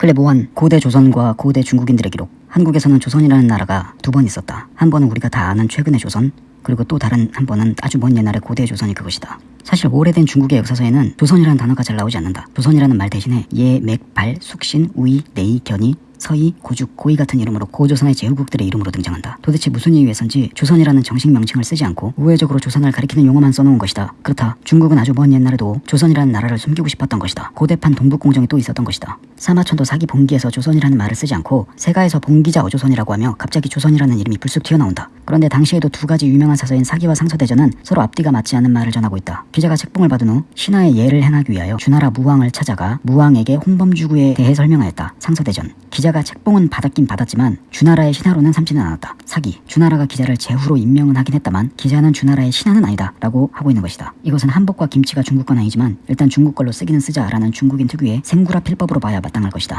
클레 모한 고대 조선과 고대 중국인들의 기록. 한국에서는 조선이라는 나라가 두 번 있었다. 한 번은 우리가 다 아는 최근의 조선, 그리고 또 다른 한 번은 아주 먼 옛날의 고대 조선이 그것이다. 사실 오래된 중국의 역사서에는 조선이라는 단어가 잘 나오지 않는다. 조선이라는 말 대신에 예, 맥, 발, 숙신, 우이, 내이, 견이, 서희, 고죽, 고이 같은 이름으로 고조선의 제후국들의 이름으로 등장한다. 도대체 무슨 이유에선지 조선이라는 정식 명칭을 쓰지 않고 우회적으로 조선을 가리키는 용어만 써놓은 것이다. 그렇다. 중국은 아주 먼 옛날에도 조선이라는 나라를 숨기고 싶었던 것이다. 고대판 동북공정이 또 있었던 것이다. 사마천도 사기 봉기에서 조선이라는 말을 쓰지 않고 세가에서 봉기자 어조선이라고 하며 갑자기 조선이라는 이름이 불쑥 튀어나온다. 그런데 당시에도 두 가지 유명한 사서인 사기와 상서대전은 서로 앞뒤가 맞지 않는 말을 전하고 있다. 기자가 책봉을 받은 후 신하의 예를 행하기 위하여 주나라 무왕을 찾아가 무왕에게 홍범주구에 대해 설명하였다. 상서대전. 기자가 책봉은 받았긴 받았지만 주나라의 신하로는 삼지는 않았다. 사기. 주나라가 기자를 제후로 임명은 하긴 했다만 기자는 주나라의 신하는 아니다. 라고 하고 있는 것이다. 이것은 한복과 김치가 중국 건 아니지만 일단 중국 걸로 쓰기는 쓰자 라는 중국인 특유의 생구라 필법으로 봐야 마땅할 것이다.